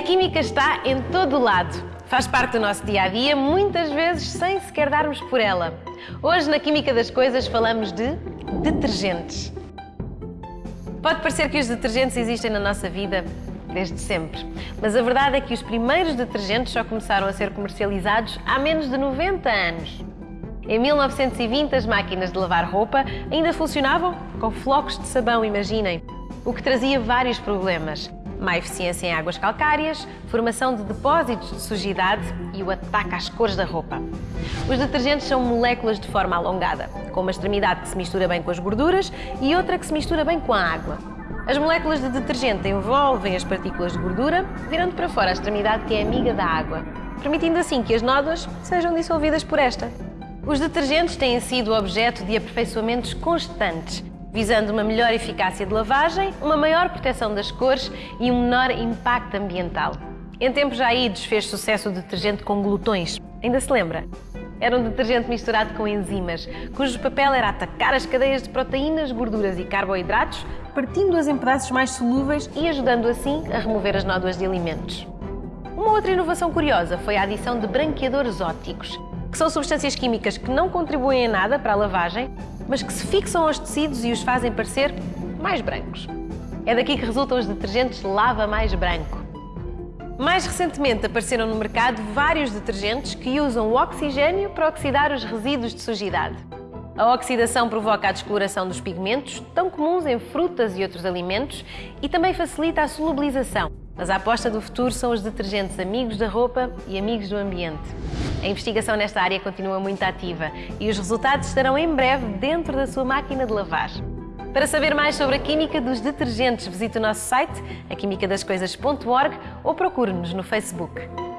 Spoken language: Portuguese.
A química está em todo o lado. Faz parte do nosso dia a dia, muitas vezes sem sequer darmos por ela. Hoje, na Química das Coisas, falamos de detergentes. Pode parecer que os detergentes existem na nossa vida desde sempre, mas a verdade é que os primeiros detergentes só começaram a ser comercializados há menos de 90 anos. Em 1920, as máquinas de lavar roupa ainda funcionavam com flocos de sabão, imaginem, o que trazia vários problemas. Má eficiência em águas calcárias, formação de depósitos de sujidade e o ataque às cores da roupa. Os detergentes são moléculas de forma alongada, com uma extremidade que se mistura bem com as gorduras e outra que se mistura bem com a água. As moléculas de detergente envolvem as partículas de gordura, virando para fora a extremidade que é amiga da água, permitindo assim que as nódoas sejam dissolvidas por esta. Os detergentes têm sido objeto de aperfeiçoamentos constantes, visando uma melhor eficácia de lavagem, uma maior proteção das cores e um menor impacto ambiental. Em tempos já idos fez sucesso o detergente com glutões. Ainda se lembra? Era um detergente misturado com enzimas, cujo papel era atacar as cadeias de proteínas, gorduras e carboidratos, partindo-as em pedaços mais solúveis e ajudando assim a remover as nódoas de alimentos. Uma outra inovação curiosa foi a adição de branqueadores ópticos, que são substâncias químicas que não contribuem em nada para a lavagem, mas que se fixam aos tecidos e os fazem parecer mais brancos. É daqui que resultam os detergentes Lava Mais Branco. Mais recentemente apareceram no mercado vários detergentes que usam o oxigênio para oxidar os resíduos de sujidade. A oxidação provoca a descoloração dos pigmentos, tão comuns em frutas e outros alimentos, e também facilita a solubilização. Mas a aposta do futuro são os detergentes amigos da roupa e amigos do ambiente. A investigação nesta área continua muito ativa e os resultados estarão em breve dentro da sua máquina de lavar. Para saber mais sobre a química dos detergentes, visite o nosso site, aquimicadascoisas.org ou procure-nos no Facebook.